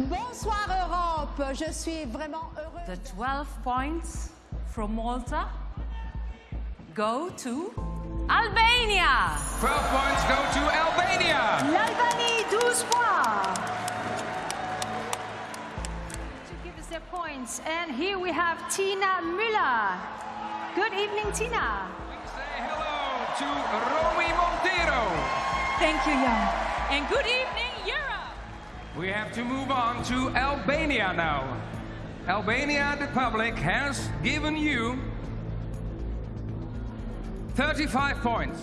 Bonsoir Europe, je suis vraiment heureuse. The 12 points from Malta go to Albania. 12 points go to Albania. L'Albanie, 12 points. To give us their points. And here we have Tina Müller. Good evening, Tina. We say hello to Romy Montero. Thank you, Jan. And good evening, Europe. We have to move on to Albania now. Albania, the public, has given you 35 points.